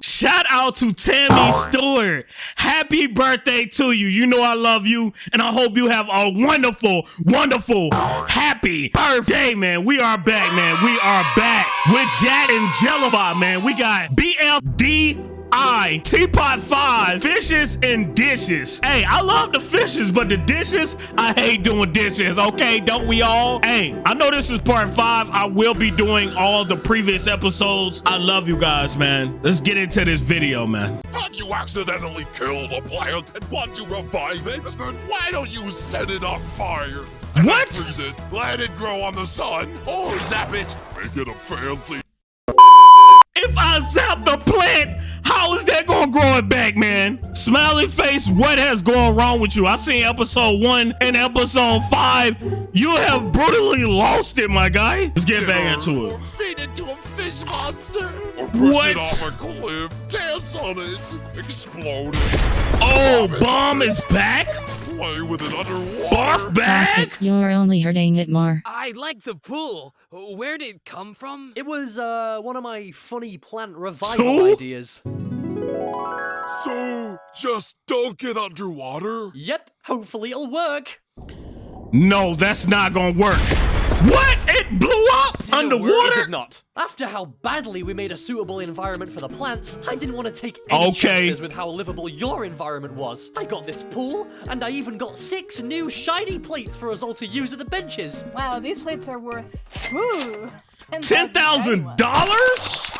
Shout out to Tammy oh. Stewart. Happy birthday to you. You know I love you, and I hope you have a wonderful, wonderful, happy birthday, man. We are back, man. We are back with Jad and Jellify, man. We got BFD I, Teapot 5, fishes and dishes. Hey, I love the fishes, but the dishes, I hate doing dishes, okay? Don't we all? Hey, I know this is part 5. I will be doing all the previous episodes. I love you guys, man. Let's get into this video, man. Have you accidentally killed a plant and want to revive it? Then why don't you set it on fire? And What? Freeze it, let it grow on the sun, or zap it, make it a fancy If I zap the plant, how is that gonna grow it back, man? Smiley face, what has gone wrong with you? I seen episode one and episode five. You have brutally lost it, my guy. Let's get back into it. Or feed it to a fish monster. Or push What? it off a cliff, dance on it, explode it, Oh, Bomb bomb is back? Play with it underwater. Barf Stop back? You're only hurting it more. I like the pool. Where did it come from? It was uh, one of my funny plant revival Two? ideas. So, just don't get underwater? Yep, hopefully it'll work. No, that's not gonna work. What? It blew up Did it? It underwater? did not. After how badly we made a suitable environment for the plants, I didn't want to take any Okay. chances with how livable your environment was. I got this pool, and I even got six new shiny plates for us all to use at the benches. Wow, these plates are worth ooh, Ten thousand dollars?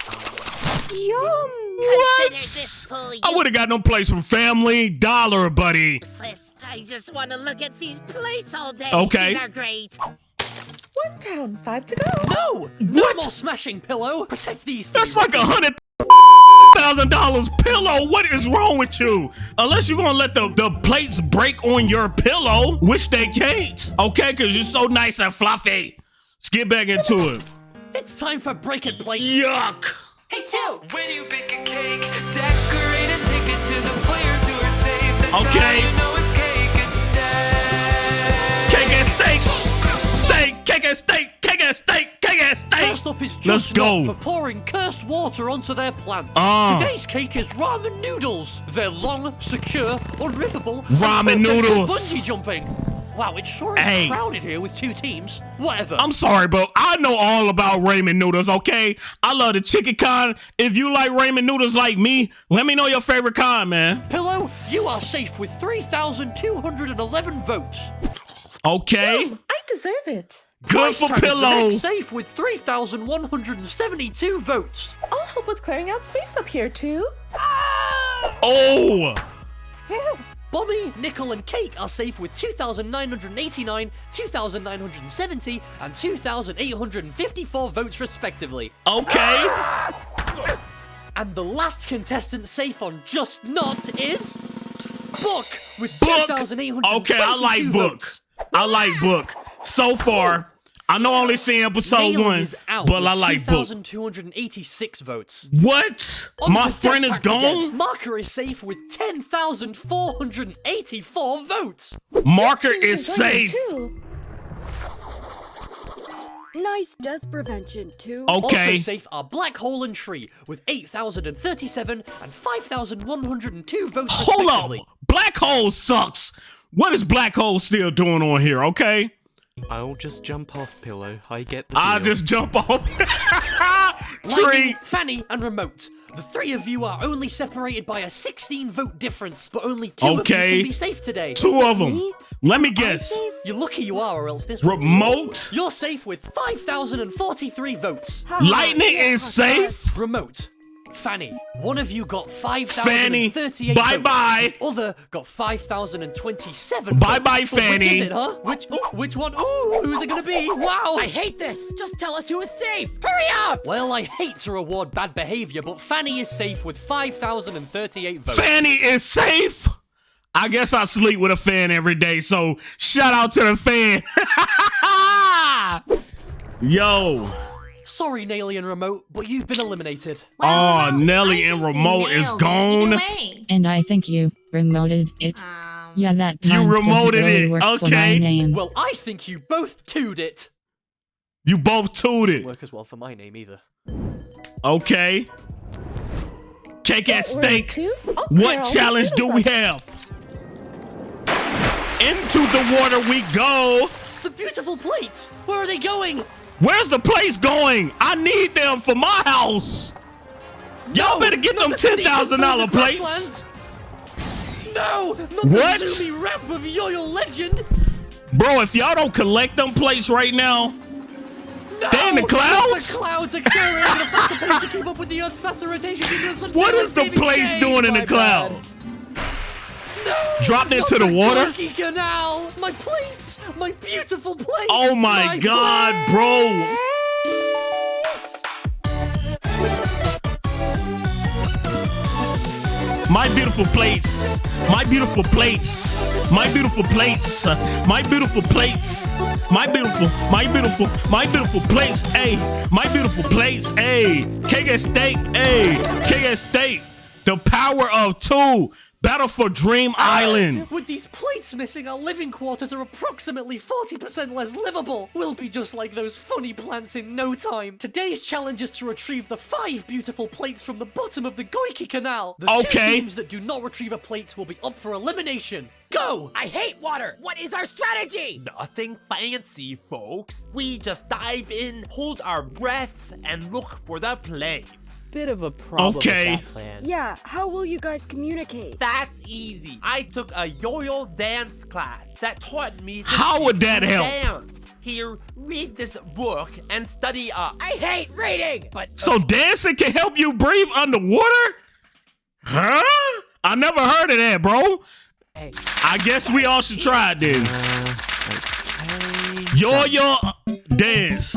Yum. What? pool I would have got no place for family dollar, buddy. useless. I just want to look at these plates all day. Okay. These are great. One down, five to go. No! No What? more smashing pillow! Protect these That's me, like a hundred thousand dollars pillow. What is wrong with you? Unless you're gonna let the, the plates break on your pillow, which they can't. Okay, because you're so nice and fluffy. Let's get back into it. It's time for break it plates. Yuck. Hey, two. When you bake a cake, decorate and take it to the players who are safe. That's Okay. Steak, cake and steak, cake and steak, cake and steak. First up is Let's just go. Not for pouring cursed water onto their plants. Ah. Today's cake is ramen noodles. They're long, secure, unrippable. and Ramen perfect for noodles. Bungee jumping. Wow, it sure is Hey. crowded here with two teams. Whatever. I'm sorry, but I know all about ramen noodles, okay? I love the chicken kind. If you like ramen noodles like me, let me know your favorite kind, man. Pillow, you are safe with 3,211 votes. Okay? I deserve it. Good Price for tag is the pillow. Safe with 3,172 votes. I'll help with clearing out space up here, too. Ah! Oh! Phew. Bommy, Nickel, and Cake are safe with 2,989, 2,970, and 2,854 votes respectively. Okay. Ah! And the last contestant safe on Just Not is Book with Book. 2,822 Okay, I like book. votes. I like book. So far, I know I only seen episode Naomi one, out but I like book. 2,286 votes. What? On My friend is Pact again. gone? Marker is safe with 10,484 votes. Marker is safe. Nice death prevention, too. Okay. Also safe are Black Hole and Tree with 8,037 and 5,102 votes Hold up. Black hole sucks. What is black hole still doing on here, okay? I'll just jump off pillow. I get the I'll deal. just jump off. Tree. Lightning, Fanny, and Remote. The three of you are only separated by a 16 vote difference, but only two of you can be safe today. Two of them. Let me guess. You're lucky you are, or else this Remote. You're safe with 5,043 votes. Lightning is safe. Remote. Fanny, one of you got Fanny. 5,038 Bye votes. bye. The other got 5,027 Bye votes. bye, Which Fanny. is it, huh? Which, ooh, which one? Ooh, who's it gonna be? Wow. I hate this! Just tell us who is safe! Hurry up! Well, I hate to reward bad behavior, but Fanny is safe with 5,038 votes. Fanny is safe. I guess I sleep with a fan every day, so shout out to the fan. Yo. Sorry, Nelly and Remote, but you've been eliminated. Oh, Nelly and Remote is gone. And I think you remoted it. Um, Yeah, that You doesn't remoted really it, for okay. my name. Well, I think you both two'd it. You both tooted. Work as well for my name either. Okay. Cake at stake. too. I'll clear all What these challenge do we have? Into the water we go. The beautiful plates! Where are they going? Where's the place going? I need them for my house. Y'all better get them the ten steepest thousand part dollar of the plates. grasslands. No! Not What? the zoomy ramp of Yo-Yo Legend! Bro, if y'all don't collect them plates right now, No! They in the clouds? The clouds accelerating at a faster pace to keep up with the Earth's faster rotation. due to some what is the place doing in the cloud? bad. No! Dropped into the water? Canal! My plates! My beautiful plates! Oh my god, bro. My beautiful plates. My beautiful plates. My beautiful plates. My beautiful plates. My beautiful, my beautiful, my beautiful plates. Hey, my beautiful plates. Hey, cake at steak. Hey, cake at steak. The power of two. Battle for Dream uh, Island. With these plates missing, our living quarters are approximately 40% less livable. We'll be just like those funny plants in no time. Today's challenge is to retrieve the five beautiful plates from the bottom of the Goiky Canal. The Okay. two teams that do not retrieve a plate will be up for elimination. Go! I hate water. What is our strategy? Nothing fancy, folks. We just dive in, hold our breaths, and look for the plates. Bit of a problem Okay. with that plan. Yeah, how will you guys communicate? That's easy. I took a yo-yo dance class that taught me to How would that help? Dance. Here, read this book and study up. I hate reading! But So dancing can help you breathe underwater? Huh? I never heard of that, bro. I guess we all should try it then. Yo yo dance.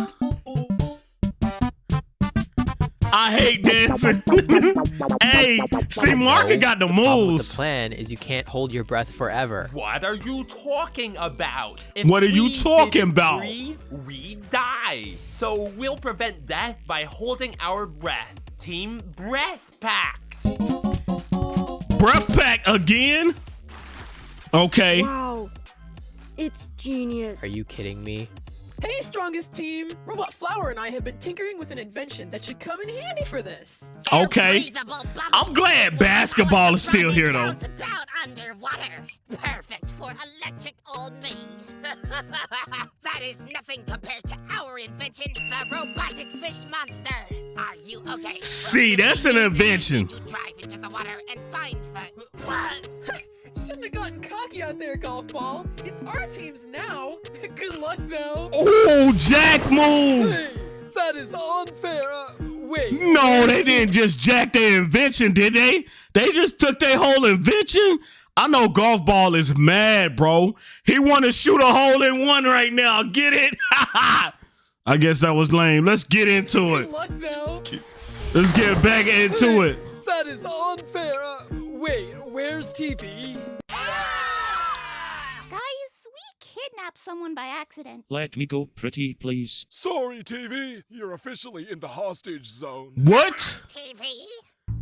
I hate dancing. hey, see, Marka got the problem with the plan is you can't hold your breath forever. What are you talking about? If What are you talking about? Breathe, we die. So we'll prevent death by holding our breath. Team Breath Pack. Breath pack again? Okay. wow. It's genius. Are you kidding me? Hey, strongest team! Robot Flower and I have been tinkering with an invention that should come in handy for this. Okay. I'm glad basketball is still here though. Bounce about underwater. Perfect for electric old me. that is nothing compared to our invention, the robotic fish monster. Are you okay? See, that's an invention. To drive into the water and find the. What? Shouldn't have gotten cocky out there, golf ball. It's our team's now. Good luck, though. Oh, Jack move. That is unfair. Uh, wait. No, they didn't just jack their invention, did they? They just took their whole invention. I know golf ball is mad, bro. He want to shoot a hole in one right now. Get it? I guess that was lame. Let's get into it. Luck, though. Let's get back into it. That is unfair. Uh, wait, where's TV? Guys, we kidnapped someone by accident. Let me go, pretty please. Sorry, TV. You're officially in the hostage zone. What? TV?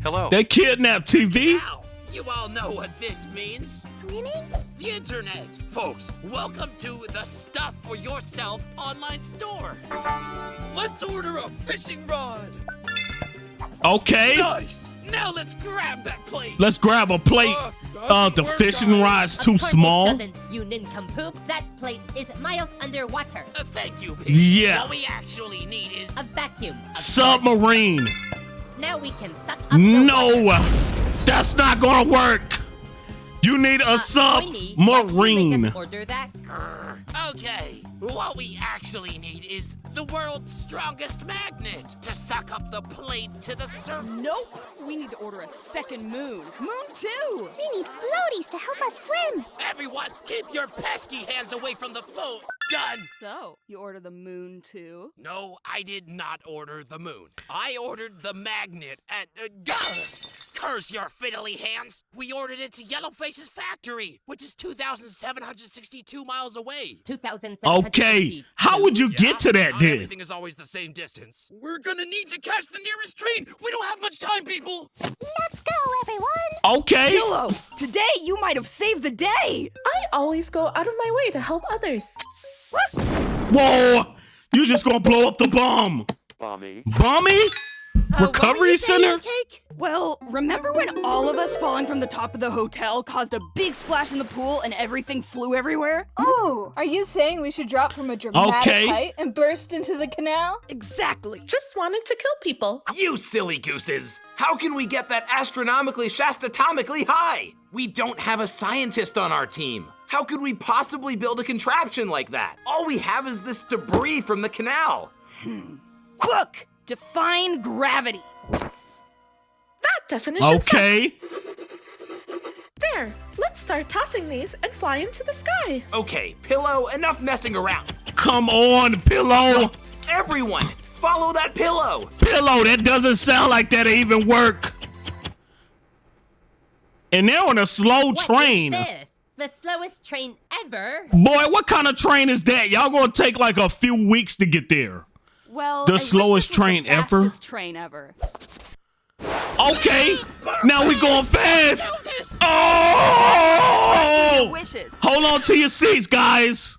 Hello. They kidnapped TV? Now, you all know what this means. Swimming? The internet. Folks, welcome to the Stuff for Yourself online store. Let's order a fishing rod. Okay. Nice. Now let's grab that plate. Let's grab a plate. Uh, the fishing rod's too small. you nincompoop. That plate is miles underwater. Uh, thank you. Pig. Yeah. What we actually need is a vacuum. Submarine. Now we can suck up the No, that's not gonna work. You need a submarine. Order that. Okay, what we actually need is the world's strongest magnet to suck up the plate to the surface. Nope. We need to order a second moon. Moon two. We need floaties to help us swim. Everyone, keep your pesky hands away from the phone. Done. So, you order the moon too? No, I did not order the moon. I ordered the magnet at. Uh, gah! Curse your fiddly hands! We ordered it to Yellowface's factory, which is 2,762 miles away. 2,000. Okay, how would you get to that Not then? everything is always the same distance. We're gonna need to catch the nearest train. We don't have much time, people. Let's go, everyone. Okay. Yellow, today you might have saved the day. I always go out of my way to help others. Whoa! You just gonna blow up the bomb? Mommy. Bommy? Uh, Recovery center? Cake? Well, remember when all of us falling from the top of the hotel caused a big splash in the pool and everything flew everywhere? Oh, are you saying we should drop from a dramatic Okay. height and burst into the canal? Exactly. Just wanted to kill people. You silly gooses! How can we get that astronomically shastatomically high? We don't have a scientist on our team. How could we possibly build a contraption like that? All we have is this debris from the canal. Hmm. Look, define gravity. That definition Okay. sucks. There. Let's start tossing these and fly into the sky. Okay, Pillow, enough messing around. Come on, pillow. Everyone, follow that pillow. Pillow, that doesn't sound like that'll even work. And they're on a slow train. This, the slowest train ever. Boy, what kind of train is that? Y'all gonna take like a few weeks to get there. Well, The I wish slowest this was train the ever? fastest train ever. Okay, now we going fast. Oh! Hold on to your seats, guys.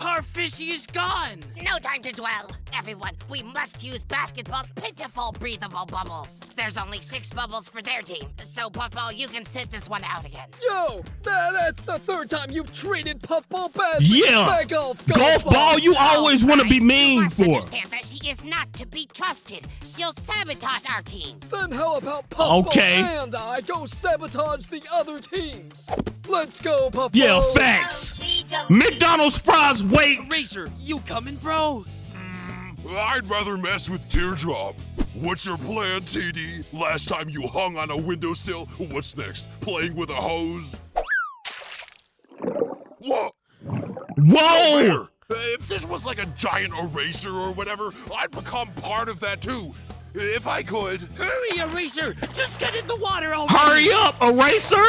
Our fishy is gone. No time to dwell. Everyone, we must use basketball's pitiful breathable bubbles. There's only six bubbles for their team, so Puffball, you can sit this one out again. Yo, tha- that's the third time you've treated Puffball badly. Yeah. Back off, Golf ball, you always want to be mean must for. understand that she is not to be trusted. She'll sabotage our team. Then how about Puffball Okay. and I go sabotage the other teams? Let's go, Puffball. Yeah, facts. McDonald's fries, wait. Racer, you coming, bro? Mm, I'd rather mess with Teardrop. What's your plan, TD? Last time you hung on a windowsill, what's next? Playing with a hose? Whoa! Whoa! If this was like a giant eraser or whatever, I'd become part of that too. If I could. Hurry, Eraser! Just get in the water already! Hurry up, eraser.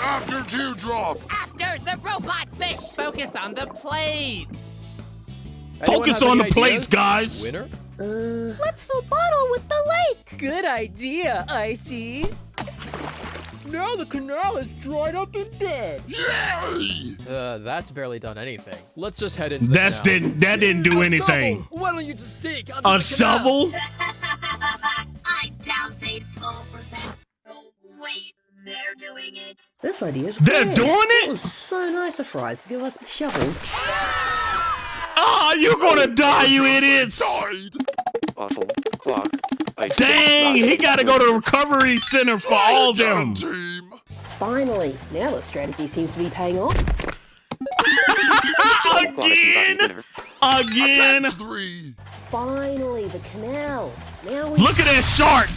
After Teardrop! After the robot fish! Focus on the plates. Focus on the plates, guys. Winner? Let's fill bottle with the lake. Good idea, Icy. Now the canal is dried up and dead. Yay! Uh, that's barely done anything. Let's just head into the That's canal. didn't that didn't do anything. Shovel. Why don't you just dig under A the shovel? I doubt they'd fall for that. Oh, wait, they're doing it. This idea is They're great. doing it? It was so nice of Fries to give us the shovel. Ah, oh, you're gonna die, you idiots! Died! Bottle, clock, ice. Dang, he gotta go to recovery center for all of them. Team! Finally, now the strategy seems to be paying off. Again, again. Three! Finally, the canal. Now we Look at that shark.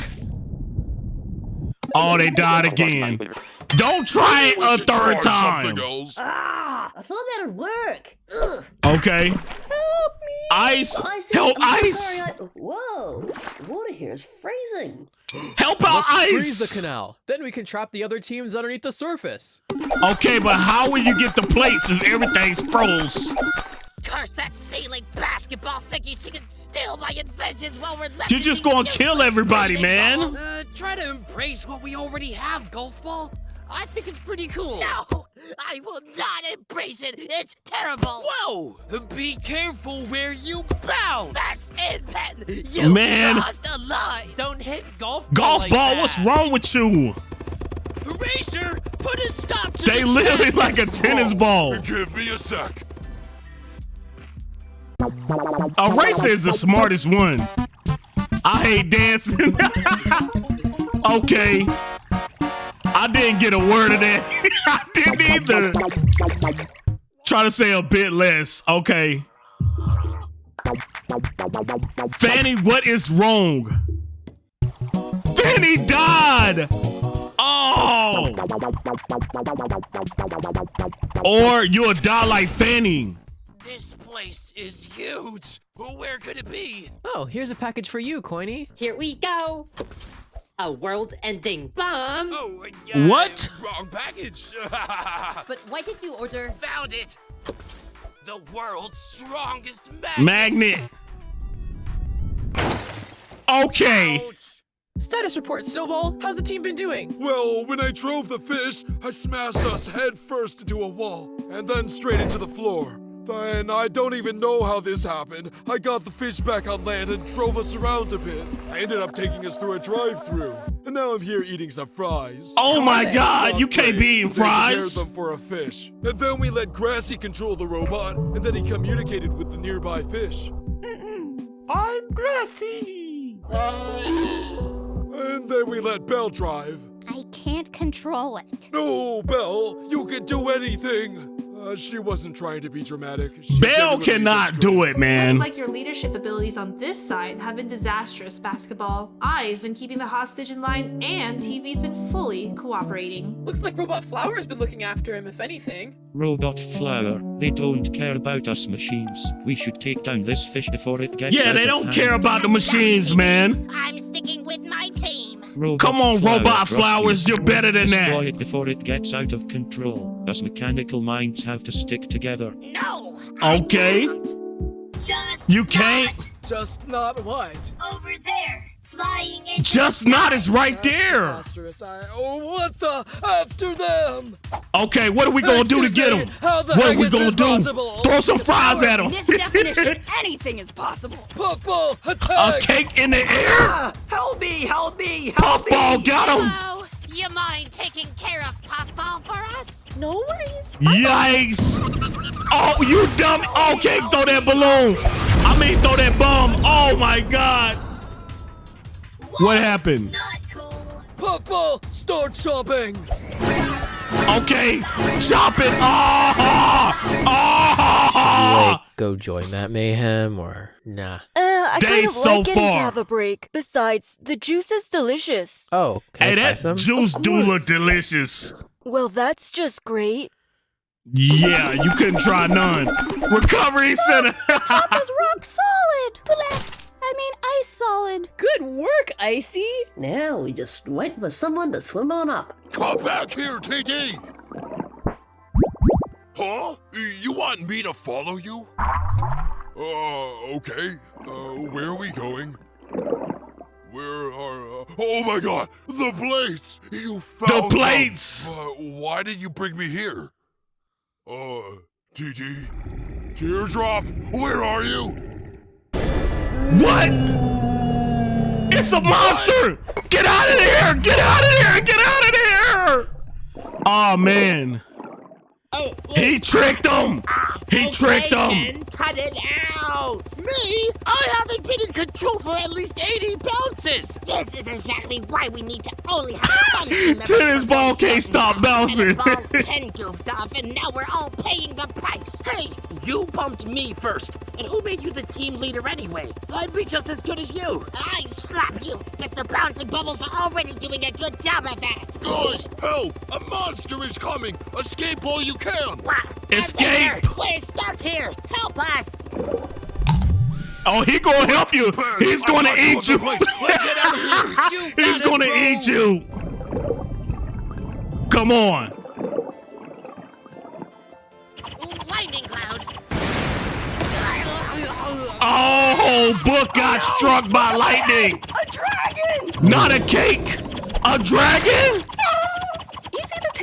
Oh, they died again. Don't try it a third time. something. Ah, I thought that'd work. Ugh. Okay. Help me. Ice. Icy, Help I'm ice. sorry, I- Whoa, water here is freezing. Help out Let's freeze the canal. Then we can trap the other teams underneath the surface. Okay, but how will you get the plates if everything's froze? Curse that stealing basketball thinking she can steal my inventions while we're left You're just gonna kill everybody, man. Uh, try to embrace what we already have, Golf Ball. I think it's pretty cool. No, I will not embrace it. It's terrible. Whoa! Be careful where you bounce! That's it, Pen. You Man. crossed a line. Don't hit golf ball Golf like ball, that. what's wrong with you? Eraser, put a stop to They this literally like a tennis ball. Give me a sec. Eraser is the smartest one. I hate dancing. okay. I didn't get a word of that. I didn't either. Try to say a bit less. Okay. Fanny, what is wrong? Fanny died. Oh. Or you'll die like Fanny. This place is huge. Where could it be? Oh, here's a package for you, Coiny. Here we go. A world-ending bomb. Oh, uh, What? Wrong package. But why did you order? Found it. The world's strongest magnet. Magnet. Okay. Status report, Snowball. How's the team been doing? Well, when I drove the fish, I smashed us head first into a wall, and then straight into the floor. Then I don't even know how this happened. I got the fish back on land and drove us around a bit. I ended up taking us through a drive-through. and now I'm here eating some fries. Oh my God, you can't be eating They prepared fries. them for a fish, and then we let Grassy control the robot, and then he communicated with the nearby fish. I'm Grassy. And then we let Belle drive. I can't control it. No, Belle, you can do anything. Uh, she wasn't trying to be dramatic. She Belle cannot do it, man. Looks like your leadership abilities on this side have been disastrous, Basketball. I've been keeping the hostage in line, and TV's been fully cooperating. Looks like Robot Flower's been looking after him, if anything. Robot Flower, they don't care about us machines. We should take down this fish before it gets Yeah, out they don't hand. care about the machines, man. I'm sticking with my team. Robot Come on, Flower, Robot Flowers, you're better than that. Destroy it before it gets out of control. Us mechanical minds have to stick together. No. Okay. Just You can't. Just not what? over there. Flying in. Just not is right there. I, oh, what the? After them! Okay, what are we gonna do to get me, him? how the What are we gonna do? possible? Throw some fries at them. this definition, anything is possible. Puffball, A cake in the air. Ah, help me, help me, help Puffball me! got him. Hello. You mind taking care of Puffball for us? No worries. Yikes! Oh, you dumb! Okay, throw that balloon. I mean, throw that bomb. Oh my God! What happened? Puffball, start chopping! Okay, chop it. Oh, oh. Like, go join that mayhem or nah? Uh, I Day kind of so like getting to have a break. Besides, the juice is delicious. Oh, can Hey, I try that some? juice do look delicious. Well, that's just great. Yeah, you couldn't try none. Recovery center. Top is rock solid. Blah. I mean, ice solid. Good work, Icy. Now we just wait for someone to swim on up. Come back here, TT! Huh? You want me to follow you? Uh, okay. Uh, where are we going? Where are... Uh, oh my god! The plates! You found them! plates! Uh, why did you bring me here? Uh, TT? Teardrop? Where are you? What? It's a monster! Get out of here! Get out of here! Get out of here! Oh man. Oh, he tricked him! He oh, tricked him! Cut it out! Me? I haven't been in control for at least 80 bounces! This is exactly why we need to only have some team Tennis ball one can't stop bouncing. Tennis ball Ken goofed off, and now we're all paying the price. Hey, you bumped me first. And who made you the team leader anyway? I'd be just as good as you. I slap you, but the bouncing bubbles are already doing a good job at that. Guys, help! A monster is coming! Escape all you can! What? Escape! We're stuck here. Help us! Oh, he gonna help you! He's gonna eat you! someplace. Let's get out of here! You He's got it, gonna eat you! Come on! Lightning clouds. Oh, book got oh, struck by lightning! A dragon! Not a cake! A dragon?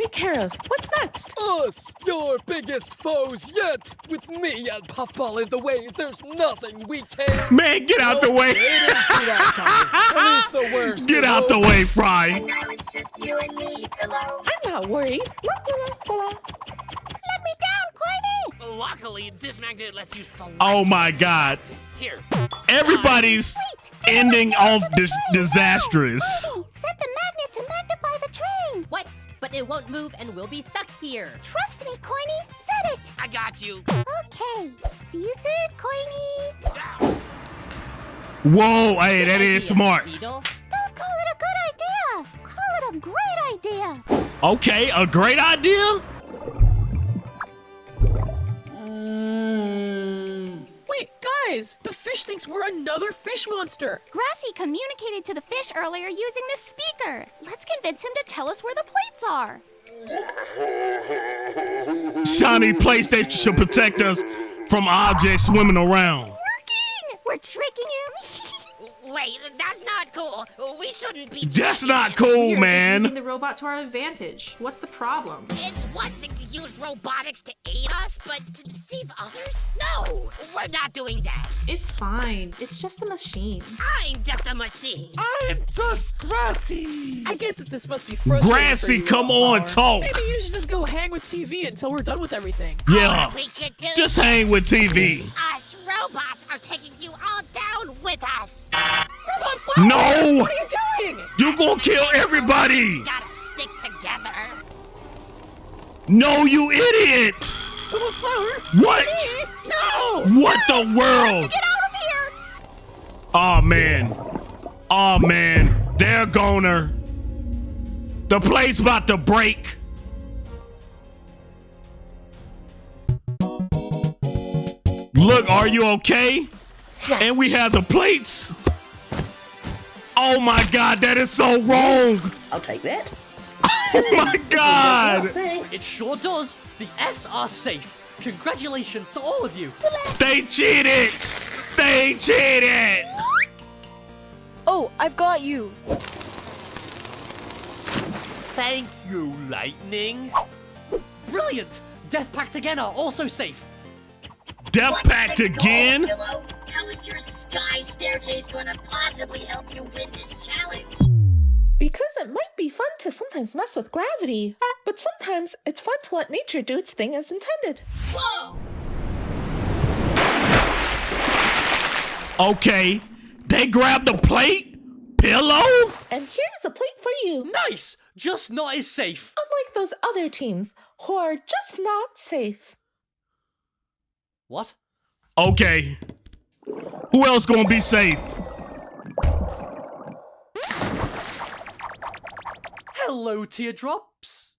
Easy take care of. What's next? Us, your biggest foes yet! With me and Puffball in the way, there's nothing we can. Man, get out the way! They didn't see that coming. At least the worst. Get out the way, Fry! And Now it's just you and me, Pillow. I'm not worried. Let me down, Coiny. Luckily, this magnet lets you select. Oh my god. Here. Everybody's ending off this disastrous. Set the magnet to magnify the train. What? But it won't move and we'll be stuck here. Trust me, Coiny. Set it. I got you. Okay. See you soon, Coiny. Whoa, hey, that is smart. Beetle? Don't call it a good idea. Call it a great idea. Okay, a great idea? Wait, guys! The fish thinks we're another fish monster! Grassy communicated to the fish earlier using this speaker. Let's convince him to tell us where the plates are. Shiny PlayStation should protect us from objects swimming around. Working! We're tricking him. Wait, that's not cool. We shouldn't be. That's not cool, We're man. using the robot to our advantage. What's the problem? It's one thing to use robotics to aid us, but to deceive others? No, we're not doing that. It's fine. It's just a machine. I'm just a machine. I'm just Grassy. I get that this must be frustrating. Grassy, for you, come on, Power. talk. Maybe you should just go hang with TV until we're done with everything. Yeah. We could do Just hang with TV. Us robots are taking you all down with us. Robot Flower, No. What are you doing? You gonna kill everybody. Gotta stick together. No, you idiot. Robot Flower. What? No. What the world? Get out of here! Oh man. Oh man. They're goner. The plate's about to break. Look, are you okay? And we have the plates. Oh my god, that is so wrong. I'll take that. Oh my god. It sure does. The S are safe. Congratulations to all of you. They cheated. They cheated. Oh, I've got you. Thank you, Lightning. Brilliant. Death Pact again are also safe. Death Pact again? Pillow, how is your sky staircase going to possibly help you win this challenge? Because it might be fun to sometimes mess with gravity, but sometimes it's fun to let nature do its thing as intended. Whoa! Okay. They grabbed the plate? Pillow? And here's a plate for you. Nice. Just not as safe. Unlike those other teams who are just not safe. What? Okay. Who else gonna be safe? Hello, teardrops.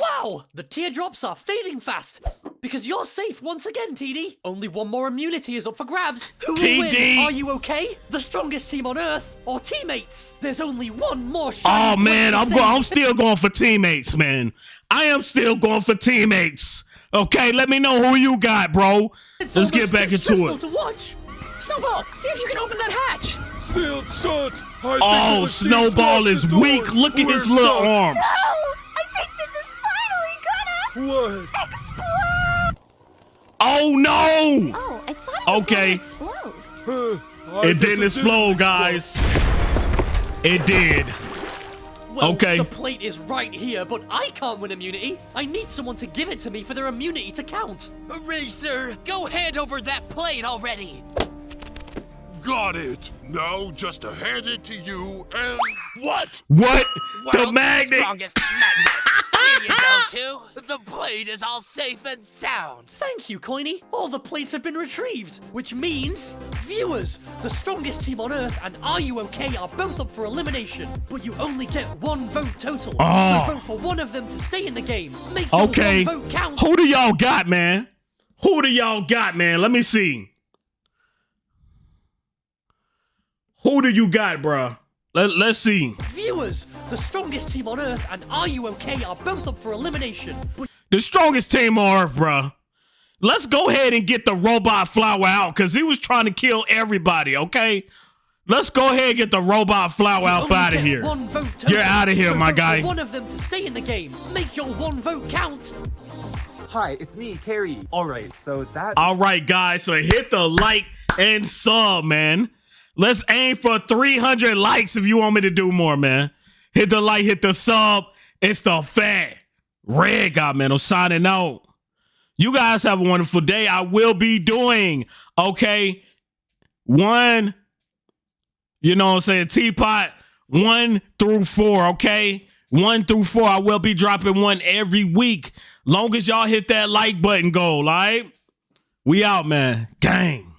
Wow, the teardrops are fading fast. Because you're safe once again, TD. Only one more immunity is up for grabs. Who? TD. Are you okay? The strongest team on Earth or teammates? There's only one more shiny Oh man, I'm going. I'm still going for teammates, man. I am still going for teammates. Okay, let me know who you got, bro. It's Let's get almost back too into stressful it. to watch. Snowball, see if you can open that hatch. Sealed shut. I Oh, the Snowball is weak. Look at We're his little stuck. arms. I think this is finally gonna What? explode! Oh no! Oh, I thought it was Okay. gonna explode. Huh, It guess didn't explode, guys. It did. Well, Okay. the plate is right here, but I can't win immunity. I need someone to give it to me for their immunity to count. Racer, go hand over that plate already. Got it. Now just to hand it to you and what? What? The magnet. strongest magnet. Here you go, too. The plate is all safe and sound. Thank you, Coiny. All the plates have been retrieved, which means, viewers, the strongest team on Earth and Are You OK are both up for elimination, but you only get one vote total. Oh. So vote for one of them to stay in the game. Make your Okay. one vote count. Who do y'all got, man? Who do y'all got, man? Let me see. Who do you got, bruh? Let, let's see. Viewers, the strongest team on Earth and Are You OK are both up for elimination, but The strongest team on earth, bruh. Let's go ahead and get the robot flower out because he was trying to kill everybody, okay? Let's go ahead and get the robot flower out out of here. One vote total. Get out of here, So my guy. one of them to stay in the game. Make your one vote count. Hi, it's me, Carrie. Alright, so that. All right, guys. So hit the like and sub, man. Let's aim for 300 likes if you want me to do more, man. Hit the like, hit the sub. It's the fat red guy, man. I'm signing out. You guys have a wonderful day. I will be doing, okay, one, you know what I'm saying, teapot, one through four, okay? One through four. I will be dropping one every week. Long as y'all hit that like button goal, all right? We out, man. Gang.